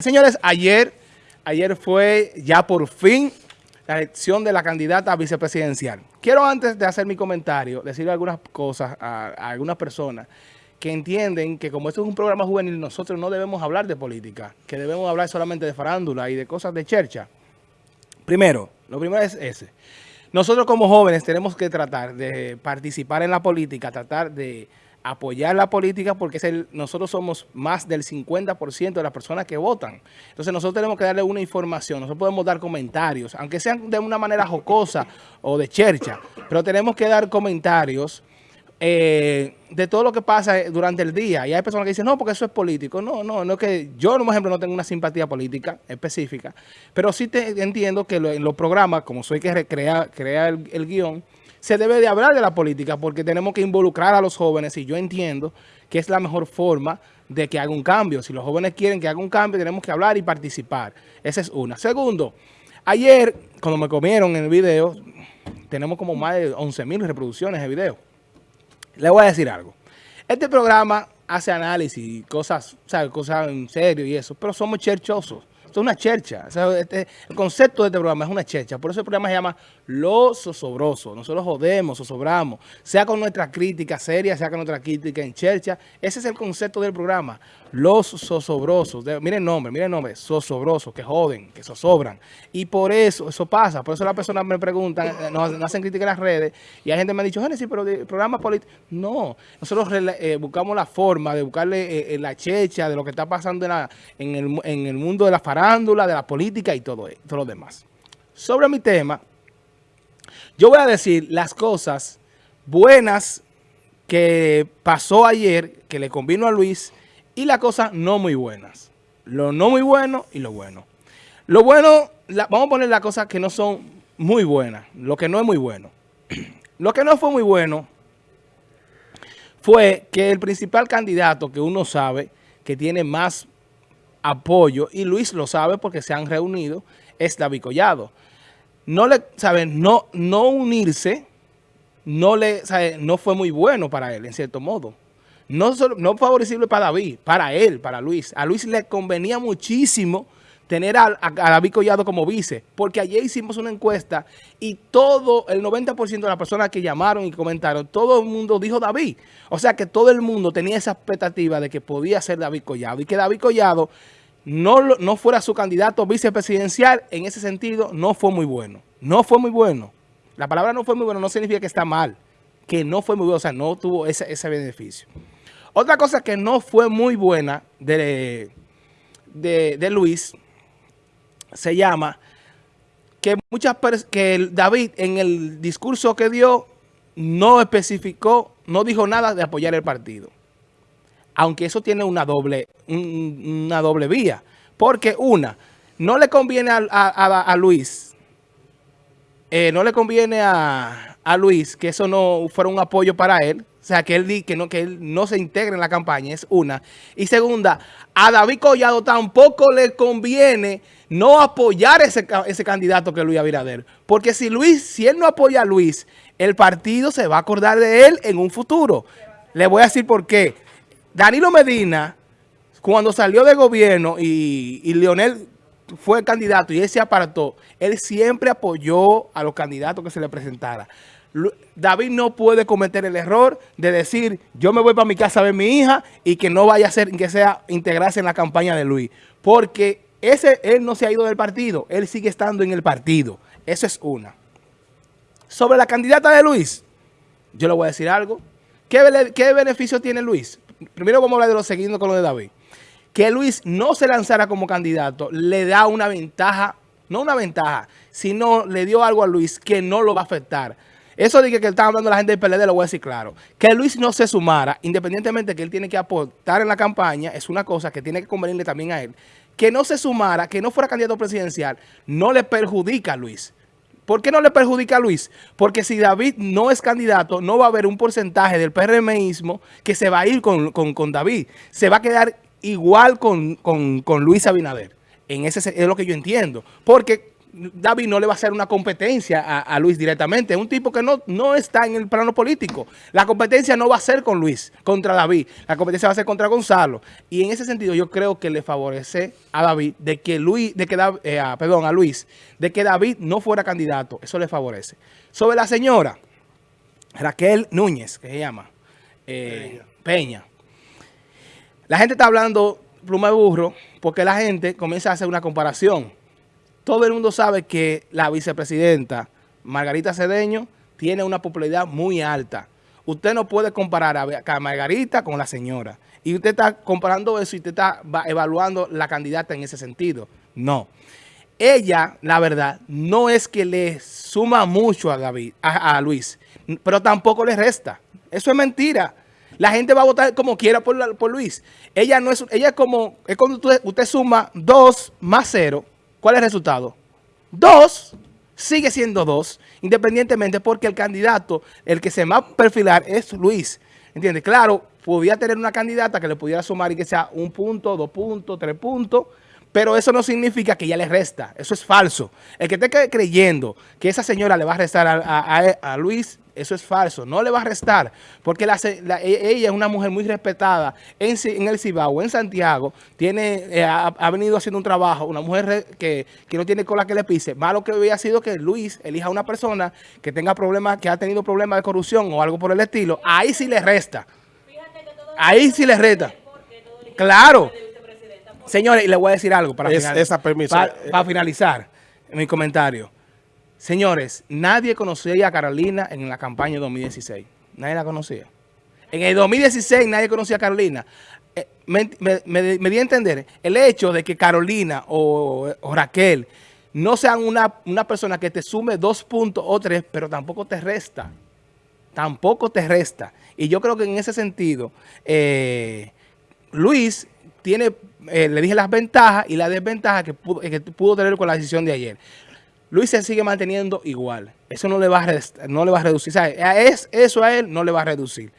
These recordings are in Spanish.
Señores, ayer, ayer fue ya por fin la elección de la candidata a vicepresidencial. Quiero antes de hacer mi comentario, decirle algunas cosas a, a, algunas personas que entienden que como esto es un programa juvenil, nosotros no debemos hablar de política, que debemos hablar solamente de farándula y de cosas de chercha. Primero, lo primero es ese. Nosotros como jóvenes tenemos que tratar de participar en la política, tratar de apoyar la política porque es el, nosotros somos más del 50% de las personas que votan. Entonces nosotros tenemos que darle una información, nosotros podemos dar comentarios, aunque sean de una manera jocosa o de chercha, pero tenemos que dar comentarios eh, de todo lo que pasa durante el día. Y hay personas que dicen, no, porque eso es político. No, no, no es que yo, por ejemplo, no tengo una simpatía política específica, pero sí te entiendo que en los programas, como soy que crea el, el guion, se debe de hablar de la política porque tenemos que involucrar a los jóvenes y yo entiendo que es la mejor forma de que haga un cambio. Si los jóvenes quieren que haga un cambio, tenemos que hablar y participar. Esa es una. Segundo, ayer, cuando me comieron en el video, tenemos como más de 11 mil reproducciones de video. Le voy a decir algo. Este programa hace análisis cosas, ¿sabes? cosas en serio y eso, pero somos cherchosos. Es una chercha. este, el concepto de este programa es una chercha. Por eso el programa se llama Los Zosobrosos. Nosotros jodemos, zozobramos. Sea con nuestra crítica seria, sea con nuestra crítica en chercha. Ese es el concepto del programa. Los Zosobrosos. miren el nombre, miren el nombre. Zosobrosos, que joden, que zozobran. Y por eso, eso pasa. Por eso las personas me preguntan, eh, nos, hacen crítica en las redes. Y hay gente que me ha dicho, Génesis, pero el programa político. No. Nosotros eh, buscamos la forma de buscarle eh, la checha de lo que está pasando en, el, en el mundo de la farándula de la política y todo, todo lo demás. Sobre mi tema, yo voy a decir las cosas buenas que pasó ayer, que le convino a Luis, y las cosas no muy buenas. Lo no muy bueno y lo bueno. Lo bueno, vamos a poner las cosas que no son muy buenas, lo que no es muy bueno. Lo que no fue muy bueno fue que el principal candidato que uno sabe que tiene más apoyo, y Luis lo sabe porque se han reunido, es David Collado. No le, ¿saben? No, no unirse, no le, No fue muy bueno para él, en cierto modo. No, no favorecible para David, para él, para Luis. A Luis le convenía muchísimo tener a, David Collado como vice, porque ayer hicimos una encuesta y todo, el 90% de las personas que llamaron y comentaron, todo el mundo dijo David. O sea que todo el mundo tenía esa expectativa de que podía ser David Collado y que David Collado no, no fuera su candidato vicepresidencial, en ese sentido no fue muy bueno. No fue muy bueno. La palabra no fue muy bueno no significa que está mal, que no fue muy bueno, o sea, no tuvo ese, ese beneficio. Otra cosa que no fue muy buena de, de, de Luis se llama que muchas que David en el discurso que dio no especificó, no dijo nada de apoyar el partido. Aunque eso tiene una doble, una doble vía. Porque una, no le conviene a, Luis, eh, no le conviene a, a Luis que eso no fuera un apoyo para él, sea, que él, que no, que él no se integre en la campaña, es una. Y segunda, a David Collado tampoco le conviene no apoyar ese, ese candidato que es Luis Abinader. Porque si Luis, si él no apoya a Luis, el partido se va a acordar de él en un futuro. Le voy a decir por qué. Danilo Medina, cuando salió de gobierno y, y Leonel fue candidato y él se apartó, él siempre apoyó a los candidatos que se le presentara. David no puede cometer el error de decir, yo me voy para mi casa a ver mi hija y que no vaya a ser, que sea integrarse en la campaña de Luis. Porque ese, él no se ha ido del partido, él sigue estando en el partido. Eso es una. Sobre la candidata de Luis, yo le voy a decir algo. ¿Qué, qué beneficio tiene Luis? Primero vamos a hablar de lo seguido con lo de David. Que Luis no se lanzara como candidato le da una ventaja, no una ventaja, sino le dio algo a Luis que no lo va a afectar. Eso de que, que estaba hablando la gente del PLD, lo voy a decir claro. Que Luis no se sumara, independientemente de que él tiene que aportar en la campaña, es una cosa que tiene que convenirle también a él. Que no se sumara, que no fuera candidato presidencial, no le perjudica a Luis. ¿Por qué no le perjudica a Luis? Porque si David no es candidato, no va a haber un porcentaje del PRMismo que se va a ir con, David. Se va a quedar igual con, con Luis Abinader. En ese es lo que yo entiendo. Porque David no le va a hacer una competencia a, Luis directamente. Es un tipo que no, no está en el plano político. La competencia no va a ser con Luis, contra David. La competencia va a ser contra Gonzalo. Y en ese sentido yo creo que le favorece a David de que Luis, de que eh, perdón, a Luis, de que David no fuera candidato. Eso le favorece. Sobre la señora Raquel Núñez, que se llama eh, Peña. La gente está hablando pluma de burro porque la gente comienza a hacer una comparación todo el mundo sabe que la vicepresidenta Margarita Cedeño tiene una popularidad muy alta. Usted no puede comparar a Margarita con la señora. Y usted está comparando eso y usted está evaluando la candidata en ese sentido. No. Ella, la verdad, no es que le suma mucho a David, a, Luis, pero tampoco le resta. Eso es mentira. La gente va a votar como quiera por, Luis. Ella no es, ella es como, es cuando usted, usted suma 2 más 0 ¿Cuál es el resultado? Dos, sigue siendo dos, independientemente porque el candidato, el que se va a perfilar es Luis. ¿Entiendes? Claro, podía tener una candidata que le pudiera sumar y que sea un punto, dos puntos, tres puntos, pero eso no significa que ya le resta. Eso es falso. El que esté creyendo que esa señora le va a restar a, Luis, eso es falso. No le va a restar. Porque e, ella es una mujer muy respetada en, el Cibao, en Santiago. Tiene, eh, ha, venido haciendo un trabajo. Una mujer que, no tiene cola que le pise. Malo que hubiera sido que Luis elija a una persona que tenga problemas, que ha tenido problemas de corrupción o algo por el estilo. Ahí sí le resta. Ahí sí le resta. Claro. Señores, y le voy a decir algo para, esa para, para finalizar mi comentario. Señores, nadie conocía a Carolina en la campaña de 2016. Nadie la conocía. En el 2016 nadie conocía a Carolina. Eh, me, di a entender el hecho de que Carolina o, Raquel no sean una, persona que te sume dos puntos o tres, pero tampoco te resta. Tampoco te resta. Y yo creo que en ese sentido, eh, Luis tiene eh, le dije las ventajas y las desventajas que pudo tener con la decisión de ayer. Luis se sigue manteniendo igual. Eso no le va a, no le va a reducir. Es, eso a él no le va a reducir.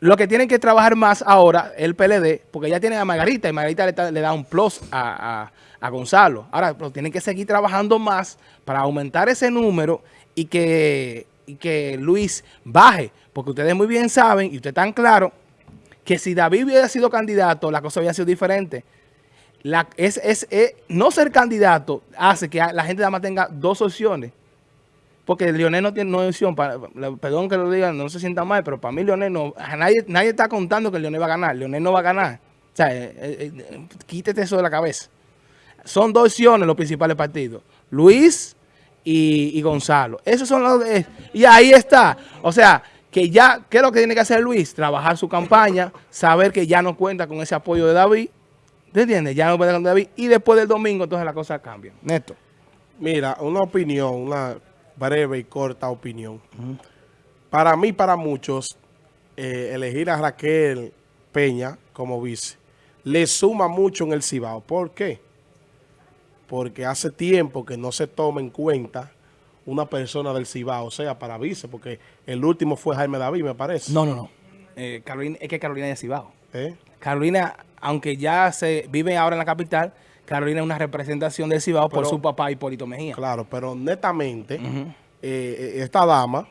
Lo que tienen que trabajar más ahora, el PLD, porque ya tienen a Margarita y Margarita le, da un plus a, Gonzalo. Ahora, pero tienen que seguir trabajando más para aumentar ese número y que, y que Luis baje. Porque ustedes muy bien saben, y ustedes están claros, que si David hubiera sido candidato, la cosa hubiera sido diferente. La, es, es, no ser candidato hace que la gente nada más tenga dos opciones. Porque Leonel no tiene no opción. Para, perdón que lo digan, no se sienta mal, pero para mí Leonel no... Nadie, nadie está contando que Leonel va a ganar. Leonel no va a ganar. O sea, eh, eh, eh, quítete eso de la cabeza. Son dos opciones los principales partidos. Luis y, Gonzalo. Esos son los... y ahí está. O sea que ya, ¿qué es lo que tiene que hacer Luis? Trabajar su campaña, saber que ya no cuenta con ese apoyo de David, ¿te entiendes? Ya no cuenta con David, y después del domingo entonces la cosa cambia. Neto. Mira, una opinión, una breve y corta opinión. Para mí, para muchos, eh, elegir a Raquel Peña como vice le suma mucho en el Cibao. ¿Por qué? Porque hace tiempo que no se toma en cuenta una persona del Cibao, o sea, para vice, porque el último fue Jaime David, me parece. No, no, no. Eh, Carolina, es que Carolina es de Cibao. ¿Eh? Carolina, aunque ya se vive ahora en la capital, Carolina es una representación del Cibao por su papá Hipólito Mejía. Claro, pero netamente, eh, esta dama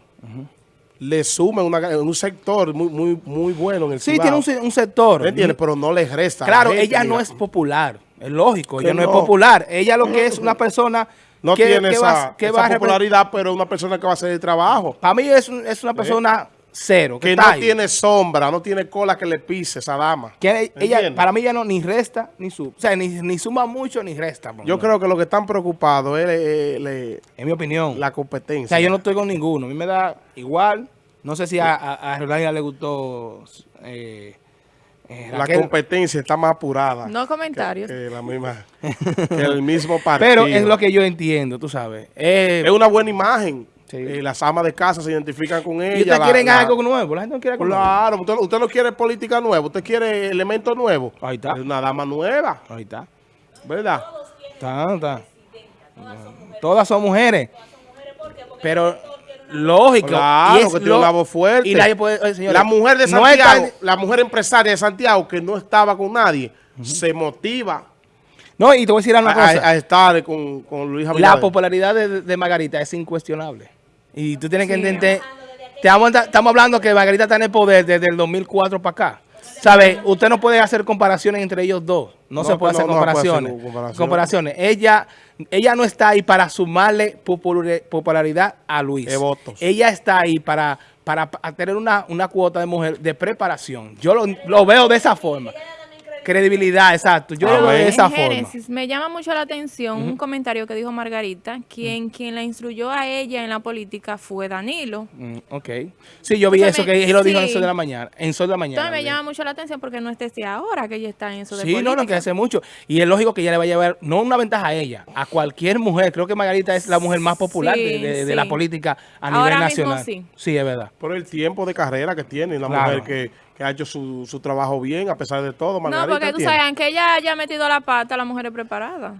le suma un sector muy, muy, muy bueno en el Cibao. Sí, tiene un, sector. ¿Entiendes? Pero no le resta. Claro, ella no es popular. Es lógico, ella no, es popular. Ella lo que es una persona no tiene esa, popularidad, pero es una persona que va a hacer el trabajo. Para mí es, es una persona cero. Que, no tiene sombra, no tiene cola que le pise esa dama. Que ella, para mí ya no ni resta ni suma. O sea, ni, suma mucho ni resta. Yo creo que lo que están preocupados es, en mi opinión, la competencia. O sea, yo no estoy con ninguno. A mí me da igual. No sé si a, a, a le gustó... Eh, eh, la competencia está más apurada. No comentarios. Que, la misma, que el mismo partido. Pero es lo que yo entiendo, tú sabes. es una buena imagen. Eh, las amas de casa se identifican con ella. ¿Y usted quiere algo nuevo? La gente no quiere algo Claro, Usted, usted, no quiere política nueva, usted quiere elementos nuevos. Ahí está. Es una dama nueva. Ahí está. ¿Verdad? Está, está. Todas son mujeres. Pero Lógico. Claro, que tiene una voz fuerte. Y nadie puede, la mujer de Santiago, la mujer empresaria de Santiago que no estaba con nadie, se motiva. No, y te voy a decir una a, cosa. a- a estar con, con Luis la popularidad de, de Margarita es incuestionable. Y tú tienes que entender, te vamos a- estamos hablando que Margarita está en el poder desde el 2004 para acá. ¿Sabe? Usted no puede hacer comparaciones entre ellos dos. No, No, se puede no, hacer no se puede hacer comparaciones. comparaciones. Ella, ella no está ahí para sumarle popul- popularidad a Luis. De votos. Ella está ahí para, para, para tener una, una cuota de mujer de preparación. Yo lo, lo veo de esa forma. Credibilidad, exacto. Yo lo veo de esa en forma. Génesis, me llama mucho la atención un comentario que dijo Margarita, quien, quien la instruyó a ella en la política fue Danilo. Mm, ok. Sí, yo vi Entonces eso me- que él lo dijo en. Sol de la mañana. En Sol de la mañana. Entonces me lo llama mucho la atención porque no es desde ahora que ella está en eso de Sí, no, no, que hace mucho. Y es lógico que ella le va a llevar, no una ventaja a ella, a cualquier mujer. Creo que Margarita es la mujer más popular Sí, de, de- de sí. la política a Ahora nivel mismo nacional. sí. Sí, es verdad. Por el tiempo de carrera que tiene, la Claro. mujer que, que ha hecho su, su trabajo bien, a pesar de todo. No, Margarita porque tú tiene. sabes, aunque ella haya metido la pata, la mujer es preparada.